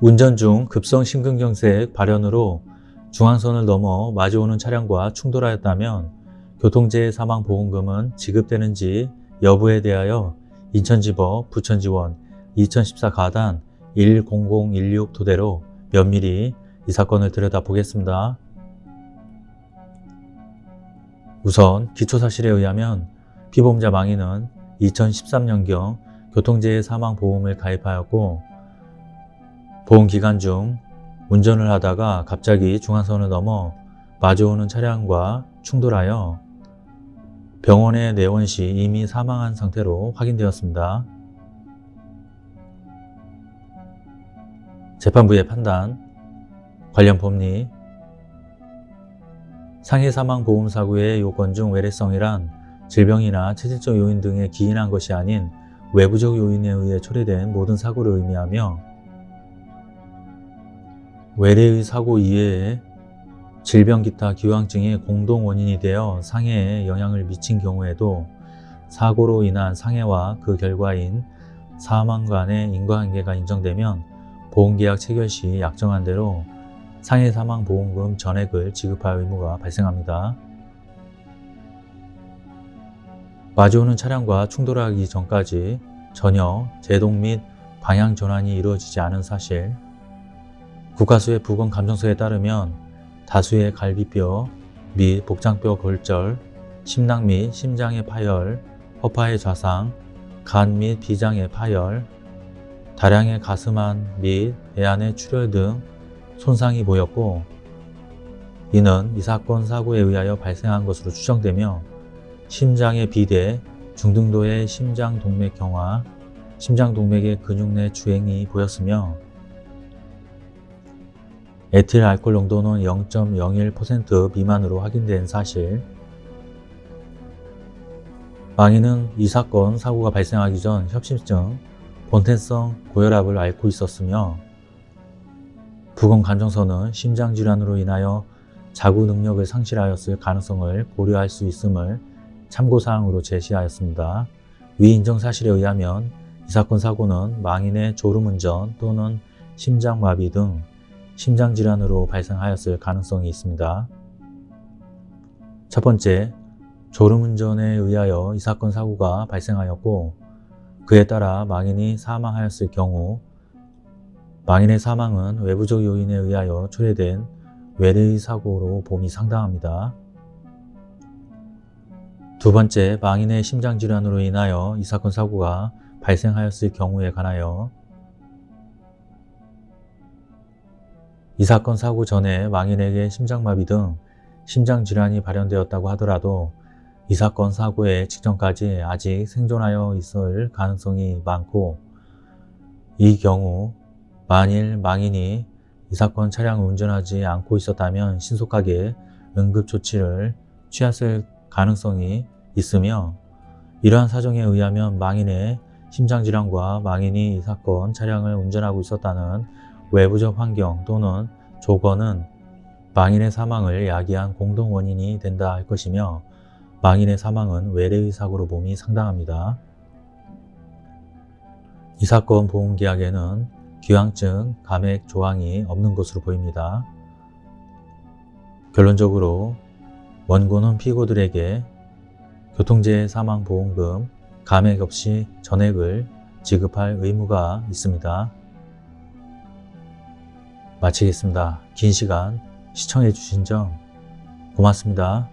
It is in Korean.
운전 중 급성 심근경색 발현으로 중앙선을 넘어 마주오는 차량과 충돌하였다면 교통재해 사망보험금은 지급되는지 여부에 대하여 인천지법 부천지원 2014 가단 10016 토대로 면밀히 이 사건을 들여다보겠습니다. 우선 기초사실에 의하면 피보험자 망인은 2013년경 교통재해 사망보험을 가입하였고 보험기간 중 운전을 하다가 갑자기 중앙선을 넘어 마주오는 차량과 충돌하여 병원에 내원 시 이미 사망한 상태로 확인되었습니다. 재판부의 판단, 관련 법리, 상해 사망 보험 사고의 요건 중 외래성이란 질병이나 체질적 요인 등에 기인한 것이 아닌 외부적 요인에 의해 초래된 모든 사고를 의미하며 외래의 사고 이외에 질병 기타 기왕증이 공동 원인이 되어 상해에 영향을 미친 경우에도 사고로 인한 상해와 그 결과인 사망 간의 인과관계가 인정되면 보험계약 체결 시 약정한 대로 상해 사망 보험금 전액을 지급할 의무가 발생합니다. 마주오는 차량과 충돌하기 전까지 전혀 제동 및 방향 전환이 이루어지지 않은 사실 국가수의 부검 감정서에 따르면 다수의 갈비뼈 및 복장뼈 골절, 심낭 및 심장의 파열, 허파의 좌상, 간 및 비장의 파열, 다량의 가슴안 및 배안의 출혈 등 손상이 보였고 이는 이 사건 사고에 의하여 발생한 것으로 추정되며 심장의 비대, 중등도의 심장동맥 경화, 심장동맥의 근육 내 주행이 보였으며 에틸 알코올 농도는 0.01% 미만으로 확인된 사실 망인은 이 사건 사고가 발생하기 전 협심증, 본태성 고혈압을 앓고 있었으며 부검 간정서는 심장질환으로 인하여 자구 능력을 상실하였을 가능성을 고려할 수 있음을 참고사항으로 제시하였습니다. 위 인정 사실에 의하면 이 사건 사고는 망인의 졸음운전 또는 심장마비 등 심장질환으로 발생하였을 가능성이 있습니다. 첫 번째, 졸음운전에 의하여 이 사건 사고가 발생하였고 그에 따라 망인이 사망하였을 경우 망인의 사망은 외부적 요인에 의하여 초래된 외래의 사고로 봄이 상당합니다. 두 번째, 망인의 심장질환으로 인하여 이 사건 사고가 발생하였을 경우에 관하여 이 사건 사고 전에 망인에게 심장마비 등 심장질환이 발현되었다고 하더라도 이 사건 사고의 직전까지 아직 생존하여 있을 가능성이 많고 이 경우 만일 망인이 이 사건 차량을 운전하지 않고 있었다면 신속하게 응급조치를 취했을 가능성이 있으며 이러한 사정에 의하면 망인의 심장질환과 망인이 이 사건 차량을 운전하고 있었다는 외부적 환경 또는 조건은 망인의 사망을 야기한 공동 원인이 된다 할 것이며 망인의 사망은 외래의 사고로 봄이 상당합니다. 이 사건 보험계약에는 기왕증 감액 조항이 없는 것으로 보입니다. 결론적으로 원고는 피고들에게 교통재해 사망보험금 감액 없이 전액을 지급할 의무가 있습니다. 마치겠습니다. 긴 시간 시청해 주신 점 고맙습니다.